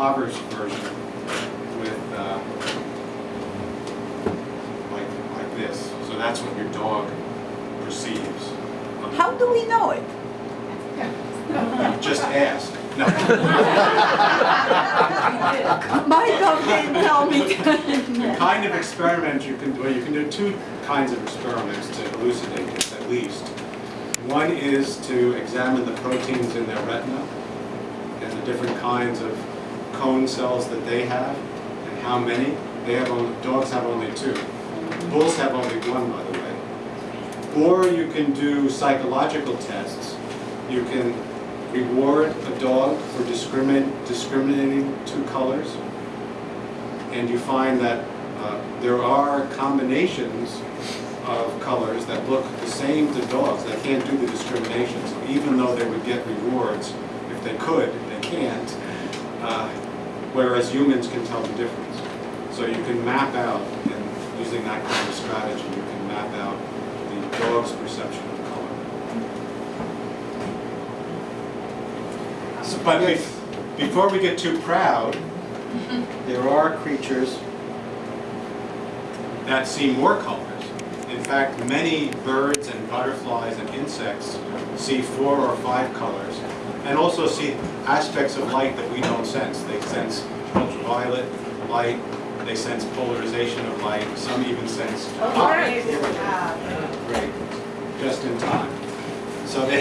impoverished version with, uh, like, like this. So that's what your dog perceives. How do we know it? Just ask. No. My dog didn't tell me. The kind of experiment you can do, well, you can do two kinds of experiments to elucidate this at least. One is to examine the proteins in their retina and the different kinds of cone cells that they have and how many. They have only, dogs have only two. Bulls have only one, by the way. Or you can do psychological tests. You can reward a dog for discriminating two colors and you find that uh, there are combinations of colors that look the same to dogs. They can't do the discrimination. So even though they would get rewards, if they could, they can't. Whereas humans can tell the difference. So you can map out, and using that kind of strategy, you can map out the dog's perception of color. So, but bef- before we get too proud, there are creatures that see more colors. In fact, many birds and butterflies and insects see four or five colors and also see aspects of light that we don't sense. They sense ultraviolet light, they sense polarization of light, some even sense Oh, great. Great, just in time. So they,